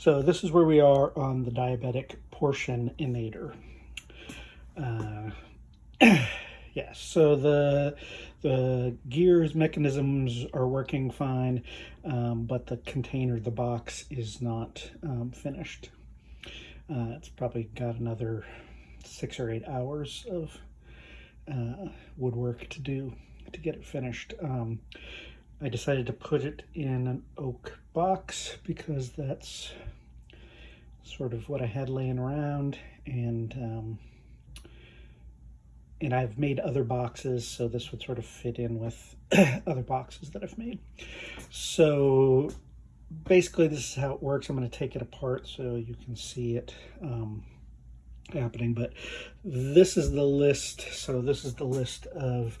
So this is where we are on the diabetic portion inator. Uh, yes, so the the gears mechanisms are working fine, um, but the container, the box, is not um, finished. Uh, it's probably got another six or eight hours of uh, woodwork to do to get it finished. Um, I decided to put it in an oak box because that's sort of what I had laying around and um, and I've made other boxes so this would sort of fit in with other boxes that I've made. So basically this is how it works. I'm going to take it apart so you can see it um, happening but this is the list so this is the list of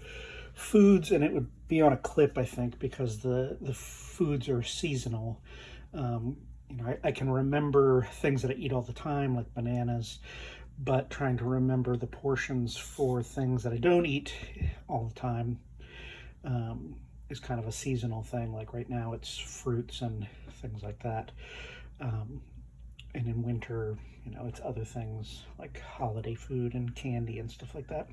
foods and it would be on a clip I think because the the foods are seasonal. Um, you know I, I can remember things that I eat all the time like bananas but trying to remember the portions for things that I don't eat all the time um, is kind of a seasonal thing. Like right now it's fruits and things like that. Um, and in winter you know, it's other things like holiday food and candy and stuff like that.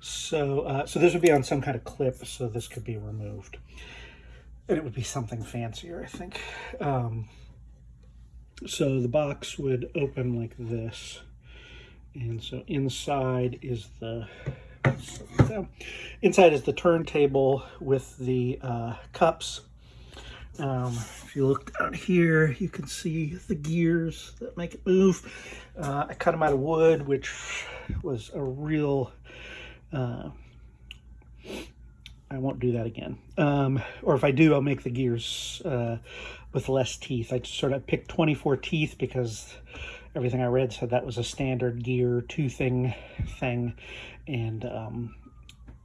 So, uh, so this would be on some kind of clip, so this could be removed. And it would be something fancier, I think. Um, so the box would open like this. And so inside is the so inside is the turntable with the uh, cups um, if you look down here, you can see the gears that make it move. Uh, I cut them out of wood, which was a real, uh, I won't do that again. Um, or if I do, I'll make the gears uh, with less teeth. I sort of picked 24 teeth because everything I read said that was a standard gear toothing thing. And, um,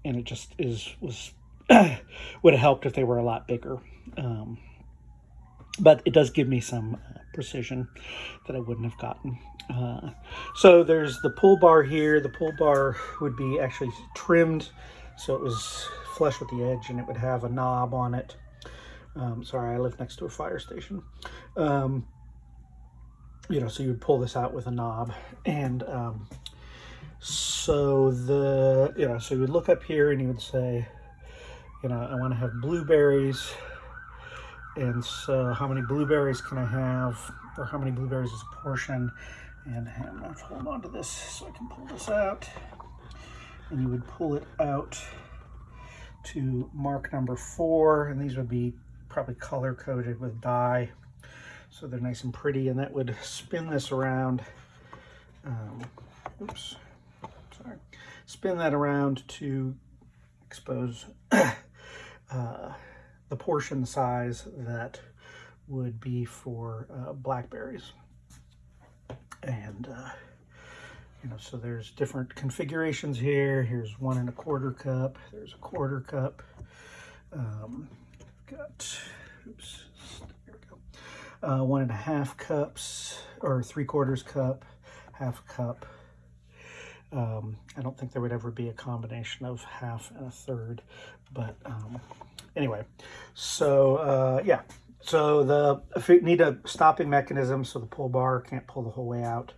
and it just is, was, would have helped if they were a lot bigger. Um, but it does give me some uh, precision that I wouldn't have gotten. Uh, so there's the pull bar here. The pull bar would be actually trimmed so it was flush with the edge and it would have a knob on it. Um, sorry, I live next to a fire station. Um, you know, so you would pull this out with a knob. And um, so the, you know, so you would look up here and you would say, you know, I want to have blueberries. And so how many blueberries can I have, or how many blueberries is a portion, and I'm going to hold on to this so I can pull this out, and you would pull it out to mark number four, and these would be probably color coded with dye, so they're nice and pretty, and that would spin this around, um, oops, sorry, spin that around to expose the portion size that would be for uh, blackberries. And, uh, you know, so there's different configurations here. Here's one and a quarter cup. There's a quarter cup. Um, got, oops, there we go. Uh, one and a half cups, or three quarters cup, half cup. Um, I don't think there would ever be a combination of half and a third, but um, anyway, so uh, yeah, so the if you need a stopping mechanism so the pull bar can't pull the whole way out,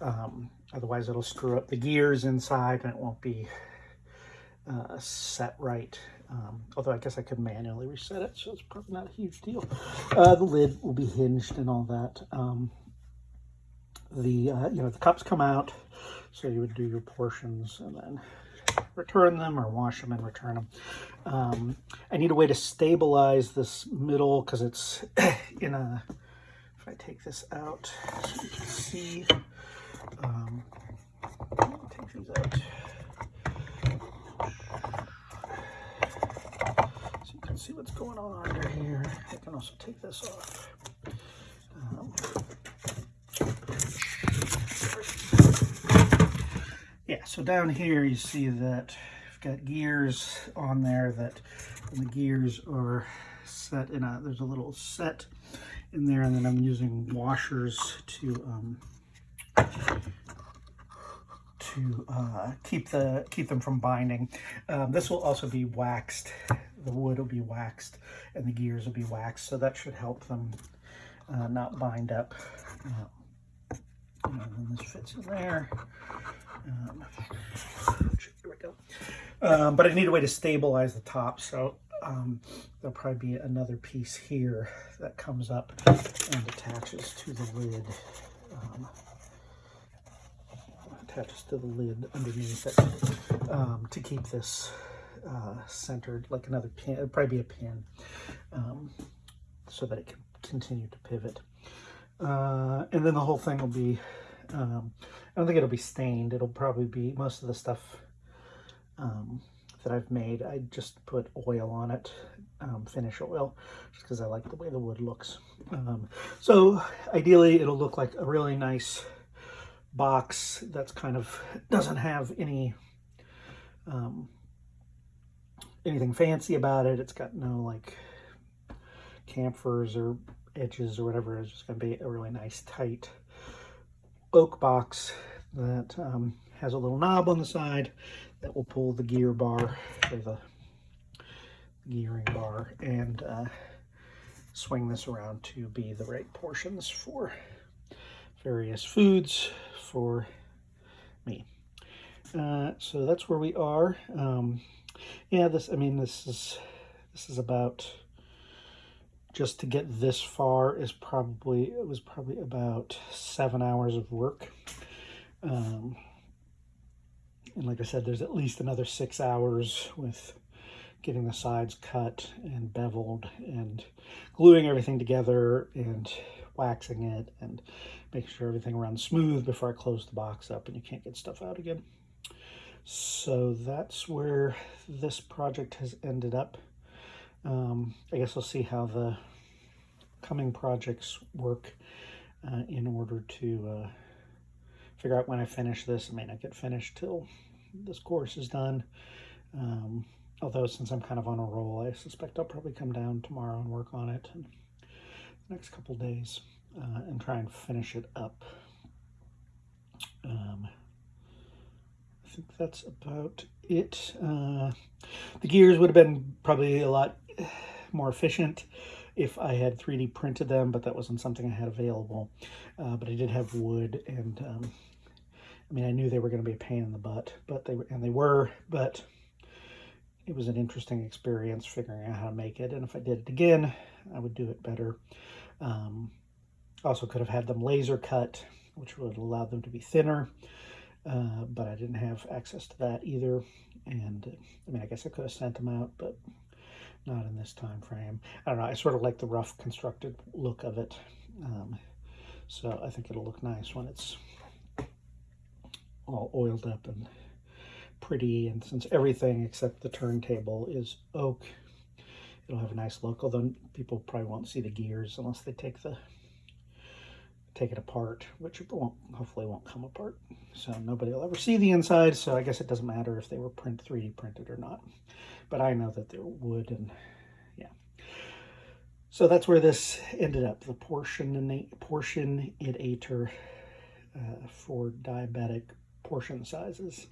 um, otherwise it'll screw up the gears inside and it won't be uh, set right. Um, although I guess I could manually reset it, so it's probably not a huge deal. Uh, the lid will be hinged and all that. Um, the uh, you know the cups come out, so you would do your portions and then return them or wash them and return them. Um, I need a way to stabilize this middle because it's in a, if I take this out so you can see, um, take these out. So you can see what's going on under here. I can also take this off. Um, yeah, so down here you see that I've got gears on there that the gears are set in a, there's a little set in there and then I'm using washers to um, to uh, keep the keep them from binding. Um, this will also be waxed. The wood will be waxed and the gears will be waxed, so that should help them uh, not bind up. Uh, and this fits in there. Um, here we go. Um, but I need a way to stabilize the top, so um, there'll probably be another piece here that comes up and attaches to the lid. Um, attaches to the lid underneath it um, to keep this uh, centered, like another pin. It'd probably be a pin, um, so that it can continue to pivot. Uh, and then the whole thing will be, um, I don't think it'll be stained. It'll probably be, most of the stuff um, that I've made, I just put oil on it, um, finish oil, just because I like the way the wood looks. Um, so ideally it'll look like a really nice box that's kind of, doesn't have any, um, anything fancy about it. It's got no like chamfers or edges or whatever. is just going to be a really nice tight oak box that um, has a little knob on the side that will pull the gear bar or the gearing bar and uh, swing this around to be the right portions for various foods for me. Uh, so that's where we are. Um, yeah, this, I mean, this is, this is about, just to get this far is probably, it was probably about seven hours of work. Um, and like I said, there's at least another six hours with getting the sides cut and beveled and gluing everything together and waxing it and making sure everything runs smooth before I close the box up and you can't get stuff out again. So that's where this project has ended up. Um, I guess we'll see how the coming projects work uh, in order to uh, figure out when I finish this. I may not get finished till this course is done. Um, although since I'm kind of on a roll, I suspect I'll probably come down tomorrow and work on it in the next couple days uh, and try and finish it up. Um, I think that's about it. Uh, the gears would have been probably a lot more efficient if I had 3D printed them, but that wasn't something I had available. Uh, but I did have wood and um, I mean, I knew they were going to be a pain in the butt, but they and they were, but it was an interesting experience figuring out how to make it. And if I did it again, I would do it better. Um, also could have had them laser cut, which would allow them to be thinner, uh, but I didn't have access to that either. And I mean, I guess I could have sent them out, but not in this time frame. I don't know. I sort of like the rough constructed look of it. Um, so I think it'll look nice when it's all oiled up and pretty. And since everything except the turntable is oak, it'll have a nice look. Although people probably won't see the gears unless they take the take it apart, which won't hopefully won't come apart. So nobody will ever see the inside. So I guess it doesn't matter if they were print 3D printed or not. But I know that they're wood and yeah. So that's where this ended up. The portion portion it uh, for diabetic portion sizes.